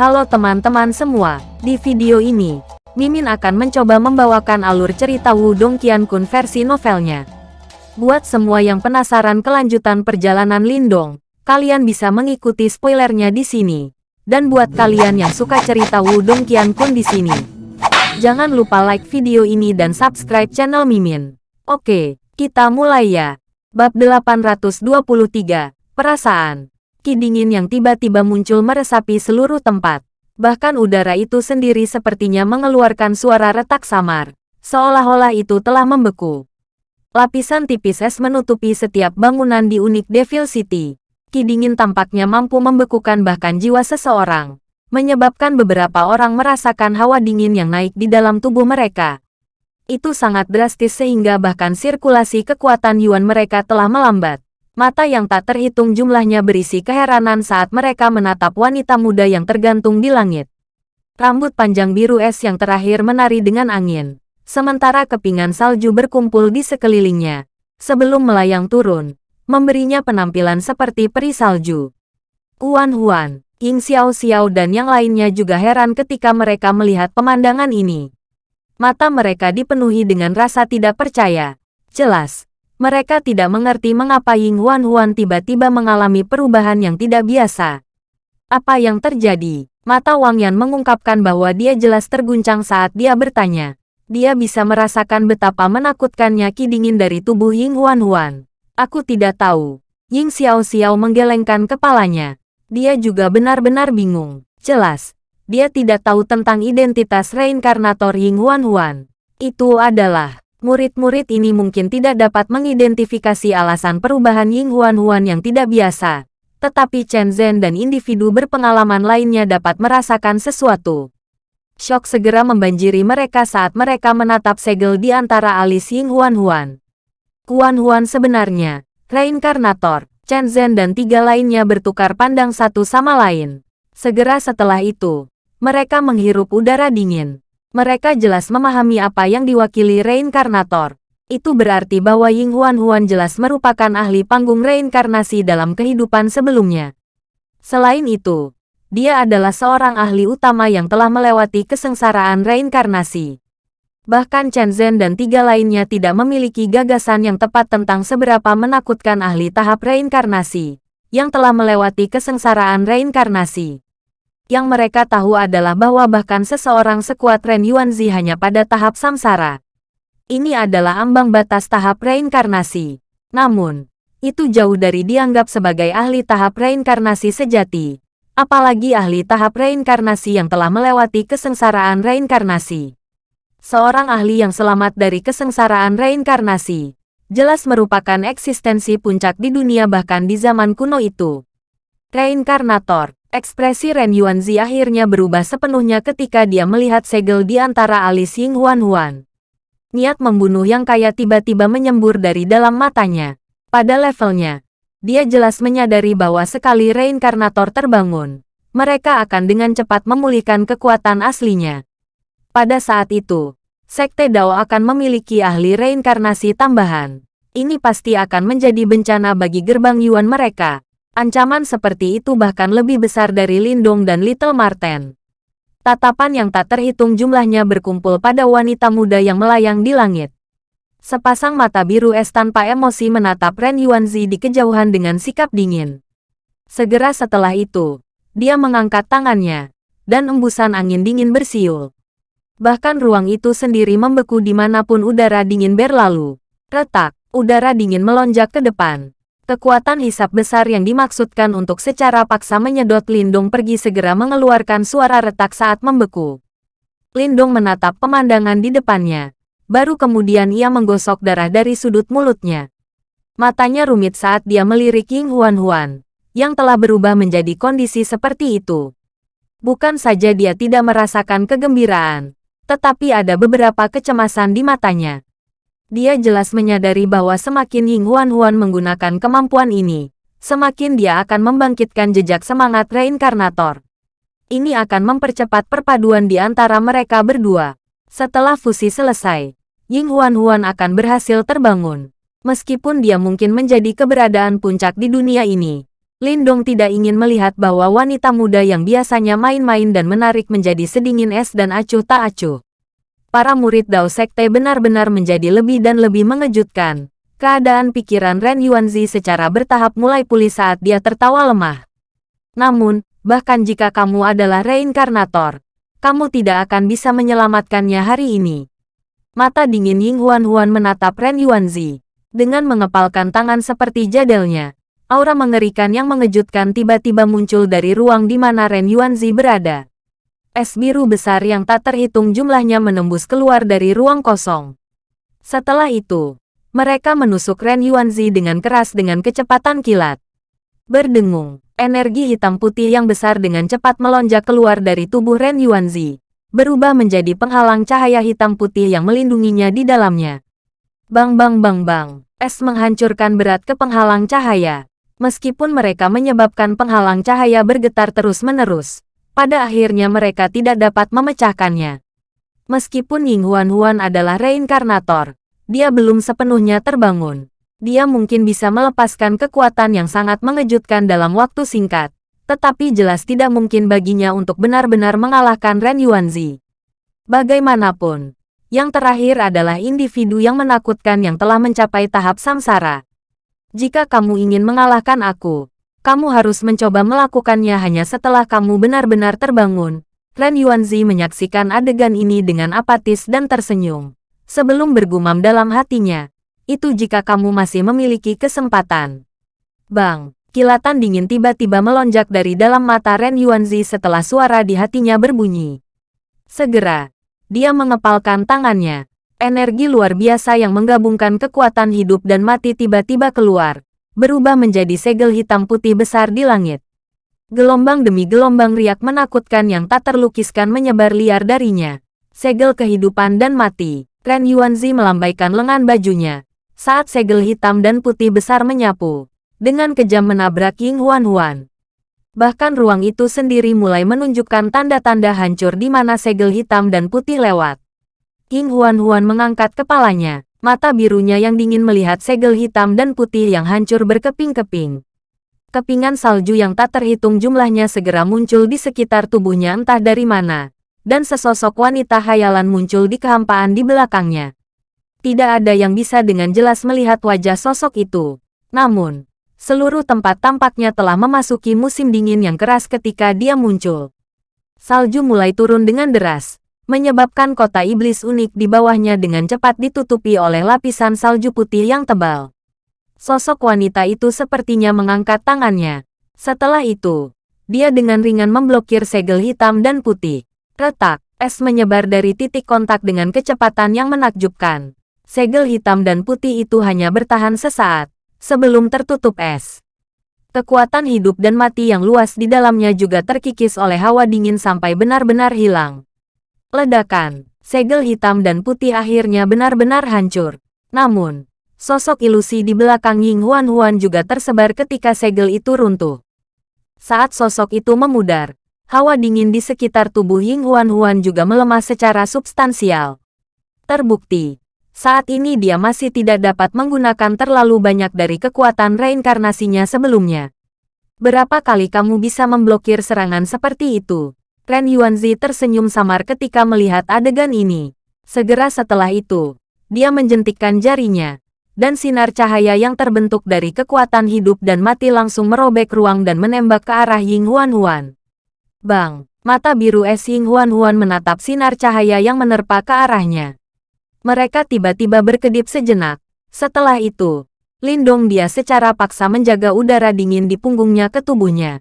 Halo teman-teman semua, di video ini, Mimin akan mencoba membawakan alur cerita Wudong Qiankun versi novelnya. Buat semua yang penasaran kelanjutan perjalanan Lindong, kalian bisa mengikuti spoilernya di sini. Dan buat kalian yang suka cerita Wudong Qiankun di sini, jangan lupa like video ini dan subscribe channel Mimin. Oke, kita mulai ya. Bab 823, Perasaan Ki dingin yang tiba-tiba muncul meresapi seluruh tempat. Bahkan udara itu sendiri sepertinya mengeluarkan suara retak samar. Seolah-olah itu telah membeku. Lapisan tipis es menutupi setiap bangunan di unik Devil City. Ki dingin tampaknya mampu membekukan bahkan jiwa seseorang. Menyebabkan beberapa orang merasakan hawa dingin yang naik di dalam tubuh mereka. Itu sangat drastis sehingga bahkan sirkulasi kekuatan Yuan mereka telah melambat. Mata yang tak terhitung jumlahnya berisi keheranan saat mereka menatap wanita muda yang tergantung di langit. Rambut panjang biru es yang terakhir menari dengan angin. Sementara kepingan salju berkumpul di sekelilingnya. Sebelum melayang turun, memberinya penampilan seperti peri salju. Huan Huan, Ying Xiao Xiao dan yang lainnya juga heran ketika mereka melihat pemandangan ini. Mata mereka dipenuhi dengan rasa tidak percaya. Jelas, mereka tidak mengerti mengapa Ying Huan Huan tiba-tiba mengalami perubahan yang tidak biasa. Apa yang terjadi? Mata Wang Yan mengungkapkan bahwa dia jelas terguncang saat dia bertanya. Dia bisa merasakan betapa menakutkannya ki dingin dari tubuh Ying Huan Huan. Aku tidak tahu. Ying Xiao Xiao menggelengkan kepalanya. Dia juga benar-benar bingung. Jelas, dia tidak tahu tentang identitas reinkarnator Ying Huan Huan. Itu adalah murid-murid ini mungkin tidak dapat mengidentifikasi alasan perubahan Ying Huan Huan yang tidak biasa. Tetapi Chen Zhen dan individu berpengalaman lainnya dapat merasakan sesuatu. Shock segera membanjiri mereka saat mereka menatap segel di antara alis Ying Huan Huan. Huan Huan sebenarnya, reinkarnator, Chen Zhen dan tiga lainnya bertukar pandang satu sama lain. Segera setelah itu, mereka menghirup udara dingin. Mereka jelas memahami apa yang diwakili reinkarnator. Itu berarti bahwa Ying Huan Huan jelas merupakan ahli panggung reinkarnasi dalam kehidupan sebelumnya. Selain itu, dia adalah seorang ahli utama yang telah melewati kesengsaraan reinkarnasi. Bahkan Chen Zhen dan tiga lainnya tidak memiliki gagasan yang tepat tentang seberapa menakutkan ahli tahap reinkarnasi, yang telah melewati kesengsaraan reinkarnasi. Yang mereka tahu adalah bahwa bahkan seseorang sekuat Ren Yuanzi hanya pada tahap samsara. Ini adalah ambang batas tahap reinkarnasi. Namun, itu jauh dari dianggap sebagai ahli tahap reinkarnasi sejati. Apalagi ahli tahap reinkarnasi yang telah melewati kesengsaraan reinkarnasi. Seorang ahli yang selamat dari kesengsaraan reinkarnasi, jelas merupakan eksistensi puncak di dunia bahkan di zaman kuno itu. Reinkarnator, Ekspresi Ren Yuanzi akhirnya berubah sepenuhnya ketika dia melihat segel di antara alis Ying Huan Huan. Niat membunuh yang kaya tiba-tiba menyembur dari dalam matanya. Pada levelnya, dia jelas menyadari bahwa sekali reinkarnator terbangun, mereka akan dengan cepat memulihkan kekuatan aslinya. Pada saat itu, Sekte Dao akan memiliki ahli reinkarnasi tambahan. Ini pasti akan menjadi bencana bagi gerbang Yuan mereka. Ancaman seperti itu bahkan lebih besar dari Lindong dan Little Marten. Tatapan yang tak terhitung jumlahnya berkumpul pada wanita muda yang melayang di langit. Sepasang mata biru es tanpa emosi menatap Ren Yuanzi di kejauhan dengan sikap dingin. Segera setelah itu, dia mengangkat tangannya, dan embusan angin dingin bersiul. Bahkan ruang itu sendiri membeku di mana pun udara dingin berlalu. Retak, udara dingin melonjak ke depan. Kekuatan hisap besar yang dimaksudkan untuk secara paksa menyedot Lindung pergi segera mengeluarkan suara retak saat membeku. Lindung menatap pemandangan di depannya. Baru kemudian ia menggosok darah dari sudut mulutnya. Matanya rumit saat dia melirik Ying Huan Huan, yang telah berubah menjadi kondisi seperti itu. Bukan saja dia tidak merasakan kegembiraan, tetapi ada beberapa kecemasan di matanya. Dia jelas menyadari bahwa semakin Ying Huan Huan menggunakan kemampuan ini, semakin dia akan membangkitkan jejak semangat reinkarnator. Ini akan mempercepat perpaduan di antara mereka berdua. Setelah fusi selesai, Ying Huan Huan akan berhasil terbangun. Meskipun dia mungkin menjadi keberadaan puncak di dunia ini, Lindong tidak ingin melihat bahwa wanita muda yang biasanya main-main dan menarik menjadi sedingin es dan acuh tak acuh. Para murid Dao Sekte benar-benar menjadi lebih dan lebih mengejutkan. Keadaan pikiran Ren Yuanzi secara bertahap mulai pulih saat dia tertawa lemah. Namun, bahkan jika kamu adalah reinkarnator, kamu tidak akan bisa menyelamatkannya hari ini. Mata dingin Ying Huan Huan menatap Ren Yuanzi. Dengan mengepalkan tangan seperti jadelnya, Aura mengerikan yang mengejutkan tiba-tiba muncul dari ruang di mana Ren Yuanzi berada. Es biru besar yang tak terhitung jumlahnya menembus keluar dari ruang kosong. Setelah itu, mereka menusuk Ren Yuanzi dengan keras dengan kecepatan kilat. Berdengung, energi hitam putih yang besar dengan cepat melonjak keluar dari tubuh Ren Yuanzi, berubah menjadi penghalang cahaya hitam putih yang melindunginya di dalamnya. Bang bang bang bang, es menghancurkan berat ke penghalang cahaya. Meskipun mereka menyebabkan penghalang cahaya bergetar terus-menerus, pada akhirnya mereka tidak dapat memecahkannya. Meskipun Ying Huan Huan adalah reinkarnator, dia belum sepenuhnya terbangun. Dia mungkin bisa melepaskan kekuatan yang sangat mengejutkan dalam waktu singkat, tetapi jelas tidak mungkin baginya untuk benar-benar mengalahkan Ren Yuanzi. Bagaimanapun, yang terakhir adalah individu yang menakutkan yang telah mencapai tahap samsara. Jika kamu ingin mengalahkan aku, kamu harus mencoba melakukannya hanya setelah kamu benar-benar terbangun. Ren Yuanzi menyaksikan adegan ini dengan apatis dan tersenyum. Sebelum bergumam dalam hatinya, itu jika kamu masih memiliki kesempatan. Bang, kilatan dingin tiba-tiba melonjak dari dalam mata Ren Yuanzi setelah suara di hatinya berbunyi. Segera, dia mengepalkan tangannya, Energi luar biasa yang menggabungkan kekuatan hidup dan mati tiba-tiba keluar, berubah menjadi segel hitam putih besar di langit. Gelombang demi gelombang riak menakutkan yang tak terlukiskan menyebar liar darinya. Segel kehidupan dan mati. Ren Yuanzi melambaikan lengan bajunya. Saat segel hitam dan putih besar menyapu. Dengan kejam menabrak Ying Huan Huan. Bahkan ruang itu sendiri mulai menunjukkan tanda-tanda hancur di mana segel hitam dan putih lewat. King Huan-Huan mengangkat kepalanya. Mata birunya yang dingin melihat segel hitam dan putih yang hancur berkeping-keping. Kepingan salju yang tak terhitung jumlahnya segera muncul di sekitar tubuhnya entah dari mana. Dan sesosok wanita hayalan muncul di kehampaan di belakangnya. Tidak ada yang bisa dengan jelas melihat wajah sosok itu. Namun, seluruh tempat tampaknya telah memasuki musim dingin yang keras ketika dia muncul. Salju mulai turun dengan deras, menyebabkan kota iblis unik di bawahnya dengan cepat ditutupi oleh lapisan salju putih yang tebal. Sosok wanita itu sepertinya mengangkat tangannya. Setelah itu, dia dengan ringan memblokir segel hitam dan putih. Retak, es menyebar dari titik kontak dengan kecepatan yang menakjubkan. Segel hitam dan putih itu hanya bertahan sesaat, sebelum tertutup es. Kekuatan hidup dan mati yang luas di dalamnya juga terkikis oleh hawa dingin sampai benar-benar hilang. Ledakan, segel hitam dan putih akhirnya benar-benar hancur. Namun, sosok ilusi di belakang Ying Huan Huan juga tersebar ketika segel itu runtuh. Saat sosok itu memudar, hawa dingin di sekitar tubuh Ying Huan Huan juga melemah secara substansial. Terbukti, saat ini dia masih tidak dapat menggunakan terlalu banyak dari kekuatan reinkarnasinya sebelumnya. Berapa kali kamu bisa memblokir serangan seperti itu? Ren Yuanzi tersenyum samar ketika melihat adegan ini. Segera setelah itu, dia menjentikkan jarinya, dan sinar cahaya yang terbentuk dari kekuatan hidup dan mati langsung merobek ruang dan menembak ke arah Ying Huan Huan. Bang, mata biru es Ying Huan Huan menatap sinar cahaya yang menerpa ke arahnya. Mereka tiba-tiba berkedip sejenak. Setelah itu, Lindong dia secara paksa menjaga udara dingin di punggungnya ke tubuhnya.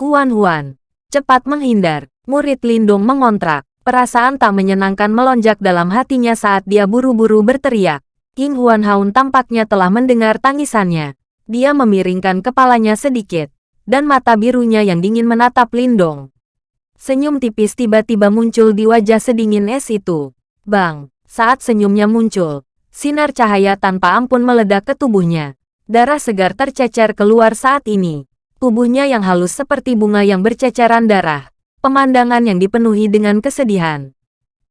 Huan Huan, Cepat menghindar, murid Lindung mengontrak. Perasaan tak menyenangkan melonjak dalam hatinya saat dia buru-buru berteriak. King Huan Haun tampaknya telah mendengar tangisannya. Dia memiringkan kepalanya sedikit, dan mata birunya yang dingin menatap Lindong. Senyum tipis tiba-tiba muncul di wajah sedingin es itu. Bang, saat senyumnya muncul, sinar cahaya tanpa ampun meledak ke tubuhnya. Darah segar tercecer keluar saat ini tubuhnya yang halus seperti bunga yang berceceran darah, pemandangan yang dipenuhi dengan kesedihan.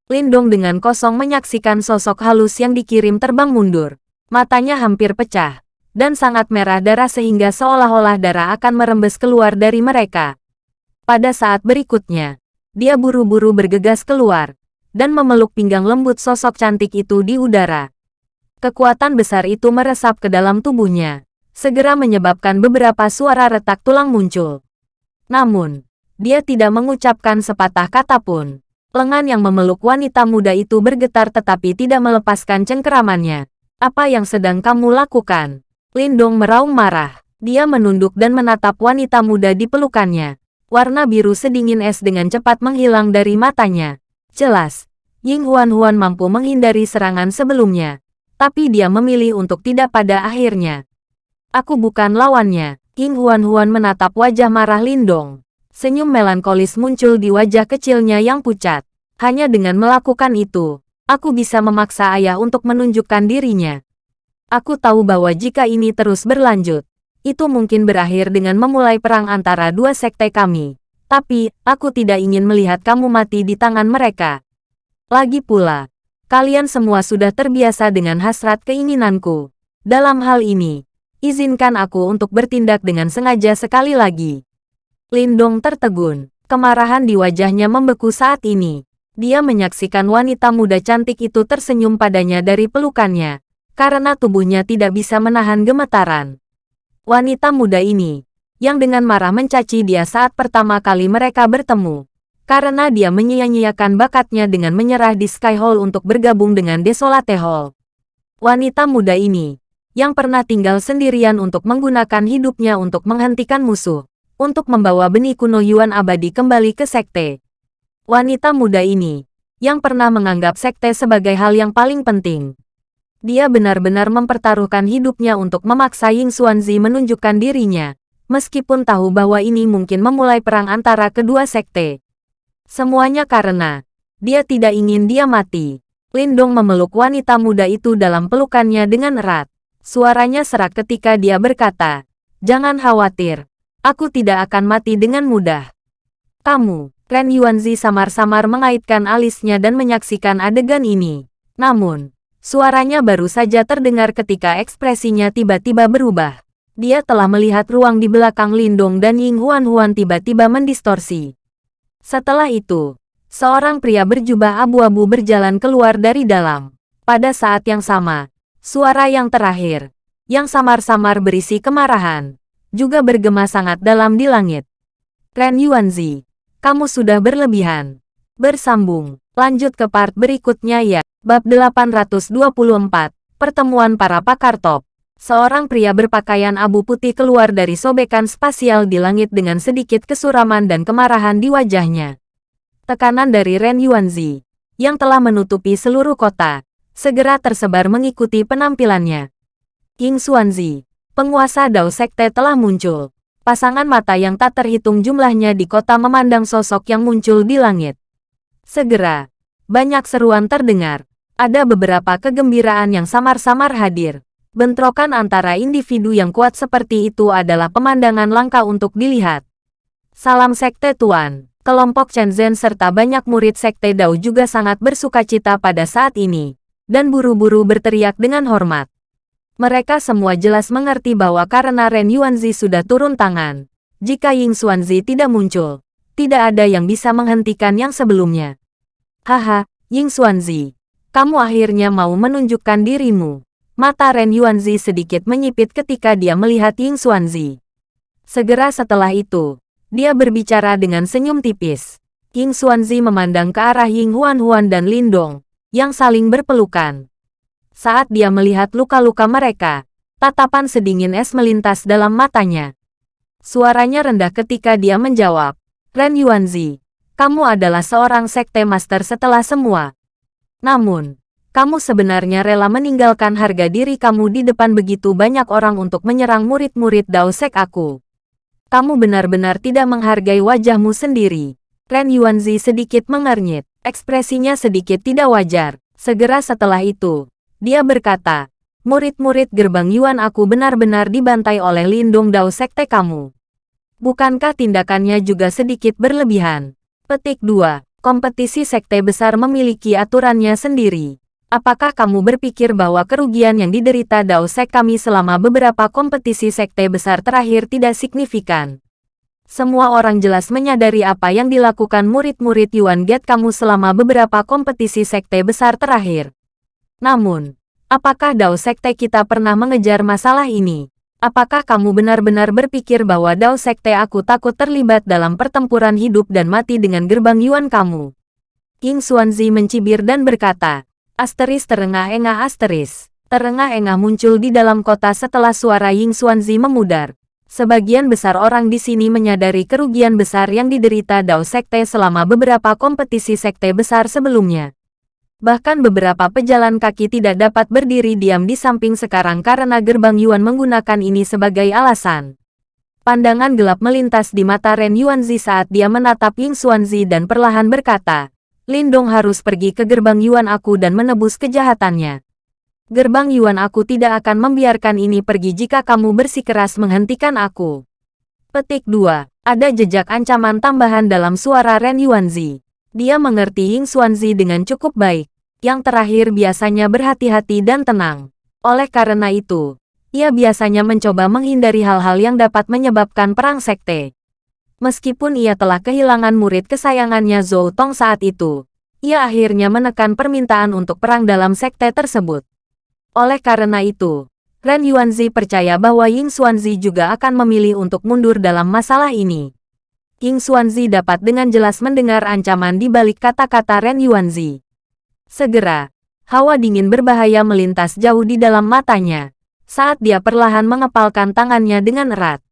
Lindong dengan kosong menyaksikan sosok halus yang dikirim terbang mundur. Matanya hampir pecah. dan sangat merah darah sehingga seolah-olah darah akan merembes keluar dari mereka. Pada saat berikutnya, dia buru-buru bergegas keluar, dan memeluk pinggang lembut sosok cantik itu di udara. Kekuatan besar itu meresap ke dalam tubuhnya, segera menyebabkan beberapa suara retak tulang muncul. Namun, dia tidak mengucapkan sepatah kata pun. Lengan yang memeluk wanita muda itu bergetar tetapi tidak melepaskan cengkeramannya. Apa yang sedang kamu lakukan? Lindong meraung marah. Dia menunduk dan menatap wanita muda di pelukannya. Warna biru sedingin es dengan cepat menghilang dari matanya. Jelas, Ying Huan-Huan mampu menghindari serangan sebelumnya. Tapi dia memilih untuk tidak pada akhirnya. Aku bukan lawannya. Ying Huan-Huan menatap wajah marah Lindong. Senyum melankolis muncul di wajah kecilnya yang pucat. Hanya dengan melakukan itu, aku bisa memaksa ayah untuk menunjukkan dirinya. Aku tahu bahwa jika ini terus berlanjut, itu mungkin berakhir dengan memulai perang antara dua sekte kami. Tapi, aku tidak ingin melihat kamu mati di tangan mereka. Lagi pula, kalian semua sudah terbiasa dengan hasrat keinginanku. Dalam hal ini, izinkan aku untuk bertindak dengan sengaja sekali lagi. Lindong tertegun. Kemarahan di wajahnya membeku saat ini. Dia menyaksikan wanita muda cantik itu tersenyum padanya dari pelukannya karena tubuhnya tidak bisa menahan gemetaran. Wanita muda ini, yang dengan marah mencaci dia saat pertama kali mereka bertemu, karena dia menyia-nyiakan bakatnya dengan menyerah di Sky Hall untuk bergabung dengan Desolate Hall. Wanita muda ini, yang pernah tinggal sendirian untuk menggunakan hidupnya untuk menghentikan musuh, untuk membawa benih kuno Yuan abadi kembali ke sekte. Wanita muda ini, yang pernah menganggap sekte sebagai hal yang paling penting, dia benar-benar mempertaruhkan hidupnya untuk memaksa Ying Xuanzi menunjukkan dirinya, meskipun tahu bahwa ini mungkin memulai perang antara kedua sekte. Semuanya karena dia tidak ingin dia mati. Lindong memeluk wanita muda itu dalam pelukannya dengan erat. Suaranya serak ketika dia berkata, Jangan khawatir, aku tidak akan mati dengan mudah. Kamu, Ren Yuanzi samar-samar mengaitkan alisnya dan menyaksikan adegan ini. Namun, Suaranya baru saja terdengar ketika ekspresinya tiba-tiba berubah. Dia telah melihat ruang di belakang Lindong dan Ying Huan-Huan tiba-tiba mendistorsi. Setelah itu, seorang pria berjubah abu-abu berjalan keluar dari dalam. Pada saat yang sama, suara yang terakhir, yang samar-samar berisi kemarahan, juga bergema sangat dalam di langit. Ren Yuanzi, kamu sudah berlebihan. Bersambung, lanjut ke part berikutnya ya. Bab 824, Pertemuan Para Pakar Top. Seorang pria berpakaian abu putih keluar dari sobekan spasial di langit dengan sedikit kesuraman dan kemarahan di wajahnya. Tekanan dari Ren Yuanzi, yang telah menutupi seluruh kota, segera tersebar mengikuti penampilannya. King Xuanzi, penguasa Dao Sekte telah muncul. Pasangan mata yang tak terhitung jumlahnya di kota memandang sosok yang muncul di langit. Segera, banyak seruan terdengar, ada beberapa kegembiraan yang samar-samar hadir. Bentrokan antara individu yang kuat seperti itu adalah pemandangan langka untuk dilihat. Salam Sekte Tuan. Kelompok Shenzhen serta banyak murid Sekte Dao juga sangat bersuka cita pada saat ini, dan buru-buru berteriak dengan hormat. Mereka semua jelas mengerti bahwa karena Ren Yuanzi sudah turun tangan, jika Ying Xuanzi tidak muncul, tidak ada yang bisa menghentikan yang sebelumnya. Haha, Ying Xuanzi, kamu akhirnya mau menunjukkan dirimu. Mata Ren Yuanzi sedikit menyipit ketika dia melihat Ying Xuanzi. Segera setelah itu, dia berbicara dengan senyum tipis. Ying Xuanzi memandang ke arah Ying Huan Huan dan Lindong, yang saling berpelukan. Saat dia melihat luka-luka mereka, tatapan sedingin es melintas dalam matanya. Suaranya rendah ketika dia menjawab, Ren Yuanzi, kamu adalah seorang sekte master setelah semua. Namun, kamu sebenarnya rela meninggalkan harga diri kamu di depan begitu banyak orang untuk menyerang murid-murid Dao Sek aku. Kamu benar-benar tidak menghargai wajahmu sendiri. Ren Yuanzi sedikit mengernyit, ekspresinya sedikit tidak wajar. Segera setelah itu, dia berkata, murid-murid gerbang Yuan aku benar-benar dibantai oleh Lindung Dao Sekte kamu. Bukankah tindakannya juga sedikit berlebihan? Petik 2. Kompetisi sekte besar memiliki aturannya sendiri. apakah kamu berpikir bahwa kerugian yang diderita Dao Sek kami selama beberapa kompetisi sekte besar terakhir tidak signifikan? Semua orang jelas menyadari apa yang dilakukan murid-murid Yuan Gate kamu selama beberapa kompetisi sekte besar terakhir. Namun, apakah Dao Sekte kita pernah mengejar masalah ini? Apakah kamu benar-benar berpikir bahwa Dao Sekte aku takut terlibat dalam pertempuran hidup dan mati dengan gerbang Yuan kamu? King Xuanzi mencibir dan berkata, Asteris terengah-engah asteris. Terengah-engah muncul di dalam kota setelah suara Ying Xuanzi memudar. Sebagian besar orang di sini menyadari kerugian besar yang diderita Dao Sekte selama beberapa kompetisi sekte besar sebelumnya. Bahkan beberapa pejalan kaki tidak dapat berdiri diam di samping sekarang karena gerbang Yuan menggunakan ini sebagai alasan. Pandangan gelap melintas di mata Ren Yuanzi saat dia menatap Ying Xuanzi dan perlahan berkata, Lindong harus pergi ke gerbang Yuan aku dan menebus kejahatannya. Gerbang Yuan aku tidak akan membiarkan ini pergi jika kamu bersikeras menghentikan aku. Petik 2. Ada jejak ancaman tambahan dalam suara Ren Yuanzi. Dia mengerti Ying Xuanzi dengan cukup baik. Yang terakhir biasanya berhati-hati dan tenang. Oleh karena itu, ia biasanya mencoba menghindari hal-hal yang dapat menyebabkan perang sekte. Meskipun ia telah kehilangan murid kesayangannya Zhou Tong saat itu, ia akhirnya menekan permintaan untuk perang dalam sekte tersebut. Oleh karena itu, Ren Yuanzi percaya bahwa Ying Xuanzi juga akan memilih untuk mundur dalam masalah ini. King Xuanzi dapat dengan jelas mendengar ancaman di balik kata-kata Ren Yuanzi. Segera, hawa dingin berbahaya melintas jauh di dalam matanya, saat dia perlahan mengepalkan tangannya dengan erat.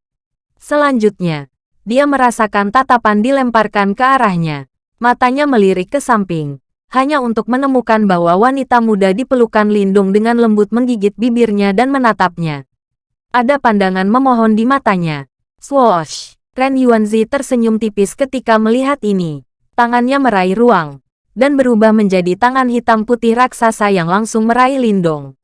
Selanjutnya, dia merasakan tatapan dilemparkan ke arahnya. Matanya melirik ke samping, hanya untuk menemukan bahwa wanita muda dipelukan Lindung dengan lembut menggigit bibirnya dan menatapnya. Ada pandangan memohon di matanya. Swoosh! Ren Yuanzi tersenyum tipis ketika melihat ini. Tangannya meraih ruang, dan berubah menjadi tangan hitam putih raksasa yang langsung meraih Lindong.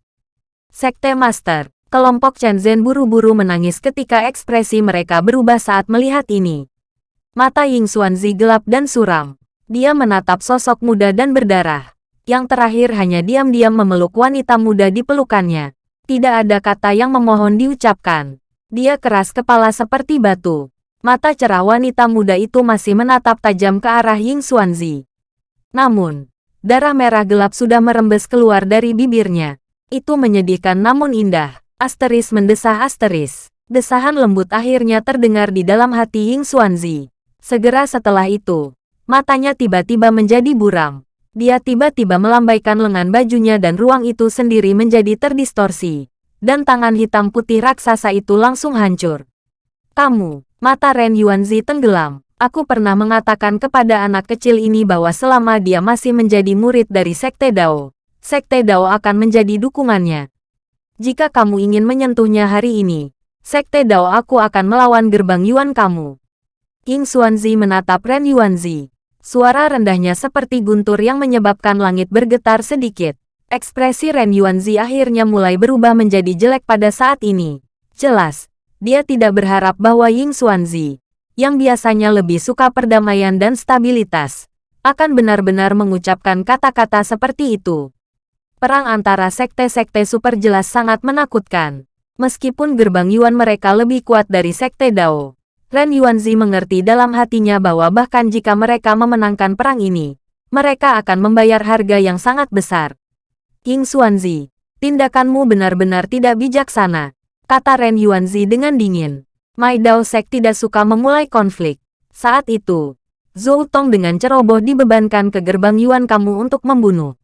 Sekte Master, kelompok Chen Zhen buru-buru menangis ketika ekspresi mereka berubah saat melihat ini. Mata Ying Xuanzi gelap dan suram. Dia menatap sosok muda dan berdarah. Yang terakhir hanya diam-diam memeluk wanita muda di pelukannya. Tidak ada kata yang memohon diucapkan. Dia keras kepala seperti batu. Mata cerah wanita muda itu masih menatap tajam ke arah Ying Xuanzi. Namun, darah merah gelap sudah merembes keluar dari bibirnya. Itu menyedihkan namun indah. Asteris mendesah asteris. Desahan lembut akhirnya terdengar di dalam hati Ying Xuanzi. Segera setelah itu, matanya tiba-tiba menjadi buram. Dia tiba-tiba melambaikan lengan bajunya dan ruang itu sendiri menjadi terdistorsi. Dan tangan hitam putih raksasa itu langsung hancur. Kamu, Mata Ren Yuanzi tenggelam. Aku pernah mengatakan kepada anak kecil ini bahwa selama dia masih menjadi murid dari Sekte Dao, Sekte Dao akan menjadi dukungannya. Jika kamu ingin menyentuhnya hari ini, Sekte Dao aku akan melawan gerbang Yuan kamu. King Xuanzi menatap Ren Yuanzi. Suara rendahnya seperti guntur yang menyebabkan langit bergetar sedikit. Ekspresi Ren Yuanzi akhirnya mulai berubah menjadi jelek pada saat ini. Jelas, dia tidak berharap bahwa Ying Xuanzi, yang biasanya lebih suka perdamaian dan stabilitas, akan benar-benar mengucapkan kata-kata seperti itu. Perang antara sekte-sekte super jelas sangat menakutkan. Meskipun gerbang Yuan mereka lebih kuat dari sekte Dao, Ren Yuanzi mengerti dalam hatinya bahwa bahkan jika mereka memenangkan perang ini, mereka akan membayar harga yang sangat besar. King Xuanzi, tindakanmu benar-benar tidak bijaksana kata Ren Yuanzi dengan dingin. Mai Dao Sek tidak suka memulai konflik. Saat itu, Zhou Tong dengan ceroboh dibebankan ke gerbang Yuan kamu untuk membunuh.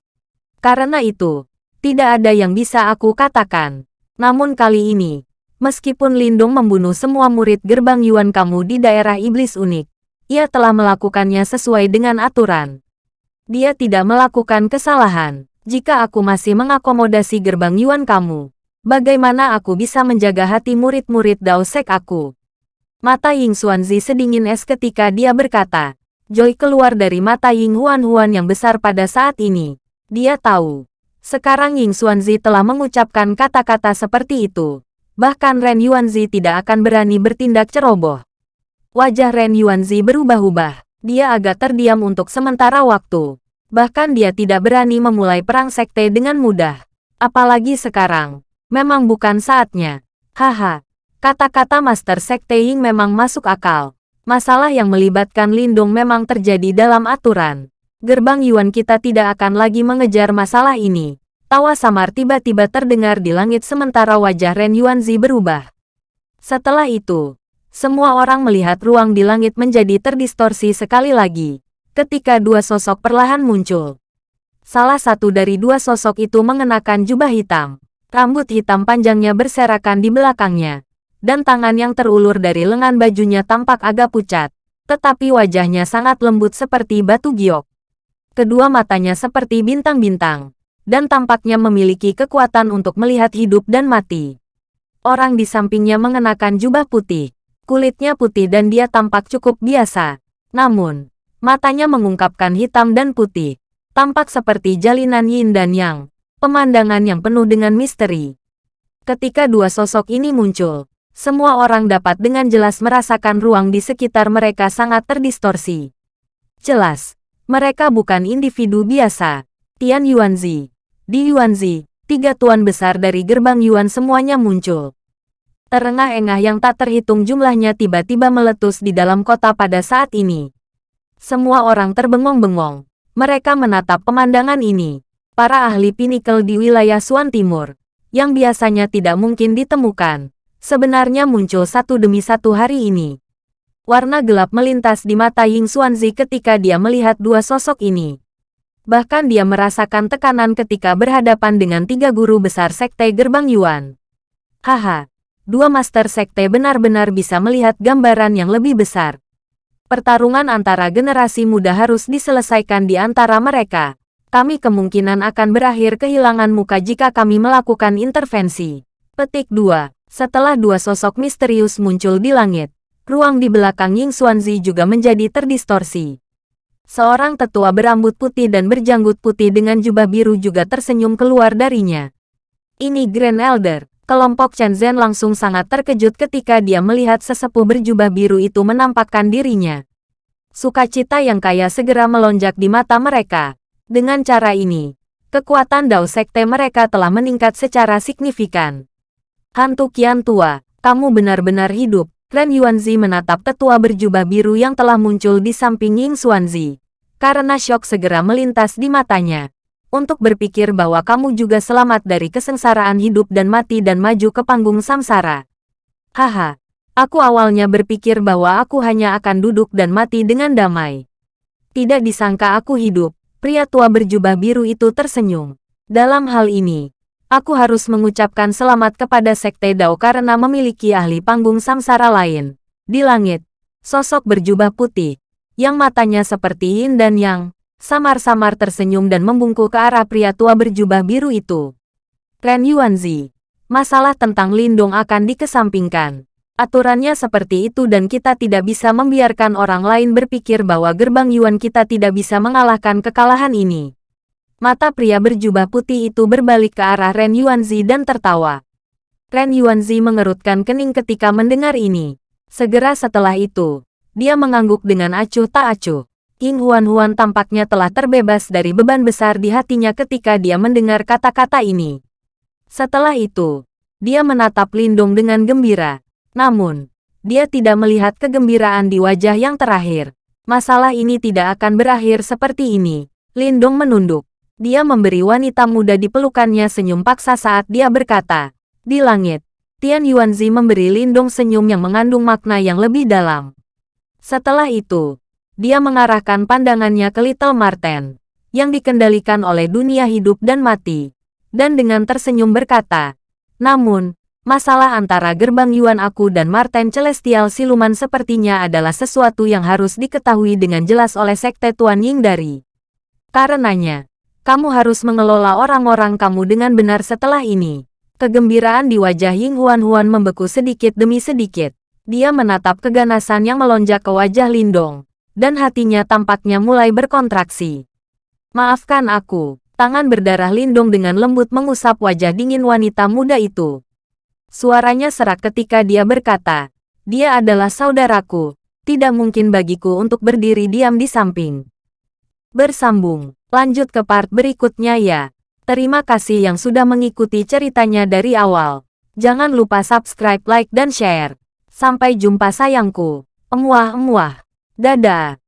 Karena itu, tidak ada yang bisa aku katakan. Namun kali ini, meskipun Lindung membunuh semua murid gerbang Yuan kamu di daerah iblis unik, ia telah melakukannya sesuai dengan aturan. Dia tidak melakukan kesalahan. Jika aku masih mengakomodasi gerbang Yuan kamu, Bagaimana aku bisa menjaga hati murid-murid Dao Sek aku? Mata Ying Xuanzi sedingin es ketika dia berkata. Joy keluar dari mata Ying Huan-Huan yang besar pada saat ini. Dia tahu. Sekarang Ying Xuanzi telah mengucapkan kata-kata seperti itu. Bahkan Ren Yuanzi tidak akan berani bertindak ceroboh. Wajah Ren Yuanzi berubah-ubah. Dia agak terdiam untuk sementara waktu. Bahkan dia tidak berani memulai perang sekte dengan mudah. Apalagi sekarang. Memang bukan saatnya. Haha. Kata-kata Master Sekte Ying memang masuk akal. Masalah yang melibatkan Lindung memang terjadi dalam aturan. Gerbang Yuan kita tidak akan lagi mengejar masalah ini. Tawa samar tiba-tiba terdengar di langit sementara wajah Ren Yuanzi berubah. Setelah itu, semua orang melihat ruang di langit menjadi terdistorsi sekali lagi. Ketika dua sosok perlahan muncul. Salah satu dari dua sosok itu mengenakan jubah hitam. Rambut hitam panjangnya berserakan di belakangnya dan tangan yang terulur dari lengan bajunya tampak agak pucat, tetapi wajahnya sangat lembut seperti batu giok. Kedua matanya seperti bintang-bintang, dan tampaknya memiliki kekuatan untuk melihat hidup dan mati. Orang di sampingnya mengenakan jubah putih, kulitnya putih dan dia tampak cukup biasa. Namun, matanya mengungkapkan hitam dan putih, tampak seperti jalinan yin dan yang, pemandangan yang penuh dengan misteri. Ketika dua sosok ini muncul, semua orang dapat dengan jelas merasakan ruang di sekitar mereka sangat terdistorsi. Jelas, mereka bukan individu biasa. Tian Yuanzi, Di Yuanzi, tiga tuan besar dari gerbang Yuan semuanya muncul. Terengah-engah yang tak terhitung jumlahnya tiba-tiba meletus di dalam kota pada saat ini. Semua orang terbengong-bengong. Mereka menatap pemandangan ini. Para ahli pinikel di wilayah Suan Timur, yang biasanya tidak mungkin ditemukan, sebenarnya muncul satu demi satu hari ini. Warna gelap melintas di mata Ying Xuanzi ketika dia melihat dua sosok ini. Bahkan dia merasakan tekanan ketika berhadapan dengan tiga guru besar Sekte Gerbang Yuan. Haha, dua Master Sekte benar-benar bisa melihat gambaran yang lebih besar. Pertarungan antara generasi muda harus diselesaikan di antara mereka. Kami kemungkinan akan berakhir kehilangan muka jika kami melakukan intervensi. Petik 2. Setelah dua sosok misterius muncul di langit, ruang di belakang Ying Xuanzi juga menjadi terdistorsi. Seorang tetua berambut putih dan berjanggut putih dengan jubah biru juga tersenyum keluar darinya. Ini Grand Elder. Kelompok Chen Zhen langsung sangat terkejut ketika dia melihat sesepuh berjubah biru itu menampakkan dirinya. Sukacita yang kaya segera melonjak di mata mereka. Dengan cara ini, kekuatan Dao Sekte mereka telah meningkat secara signifikan. Hantu kian tua, kamu benar-benar hidup. Ren Yuanzi menatap tetua berjubah biru yang telah muncul di samping Ying Xuanzi. Karena syok segera melintas di matanya. Untuk berpikir bahwa kamu juga selamat dari kesengsaraan hidup dan mati dan maju ke panggung samsara. Haha, aku awalnya berpikir bahwa aku hanya akan duduk dan mati dengan damai. Tidak disangka aku hidup, pria tua berjubah biru itu tersenyum. Dalam hal ini, Aku harus mengucapkan selamat kepada Sekte Dao karena memiliki ahli panggung samsara lain. Di langit, sosok berjubah putih, yang matanya seperti yin dan yang, samar-samar tersenyum dan membungkuk ke arah pria tua berjubah biru itu. Ren Yuanzi, masalah tentang Lindong akan dikesampingkan. Aturannya seperti itu dan kita tidak bisa membiarkan orang lain berpikir bahwa gerbang Yuan kita tidak bisa mengalahkan kekalahan ini. Mata pria berjubah putih itu berbalik ke arah Ren Yuanzi dan tertawa. Ren Yuanzi mengerutkan kening ketika mendengar ini. Segera setelah itu, dia mengangguk dengan acuh tak acuh. King Huan-Huan tampaknya telah terbebas dari beban besar di hatinya ketika dia mendengar kata-kata ini. Setelah itu, dia menatap Lindong dengan gembira. Namun, dia tidak melihat kegembiraan di wajah yang terakhir. Masalah ini tidak akan berakhir seperti ini. Lindong menunduk. Dia memberi wanita muda di pelukannya senyum paksa saat dia berkata, di langit, Tian Yuanzi memberi Lindong senyum yang mengandung makna yang lebih dalam. Setelah itu, dia mengarahkan pandangannya ke Little Marten, yang dikendalikan oleh dunia hidup dan mati, dan dengan tersenyum berkata, namun, masalah antara gerbang Yuan aku dan Marten Celestial Siluman sepertinya adalah sesuatu yang harus diketahui dengan jelas oleh Sekte Tuan Ying dari. Karenanya, kamu harus mengelola orang-orang kamu dengan benar setelah ini. Kegembiraan di wajah Ying Huan-Huan membeku sedikit demi sedikit. Dia menatap keganasan yang melonjak ke wajah Lindong. Dan hatinya tampaknya mulai berkontraksi. Maafkan aku. Tangan berdarah Lindong dengan lembut mengusap wajah dingin wanita muda itu. Suaranya serak ketika dia berkata, dia adalah saudaraku. Tidak mungkin bagiku untuk berdiri diam di samping. Bersambung Lanjut ke part berikutnya ya. Terima kasih yang sudah mengikuti ceritanya dari awal. Jangan lupa subscribe, like, dan share. Sampai jumpa sayangku. Emuah-emuah. Dadah.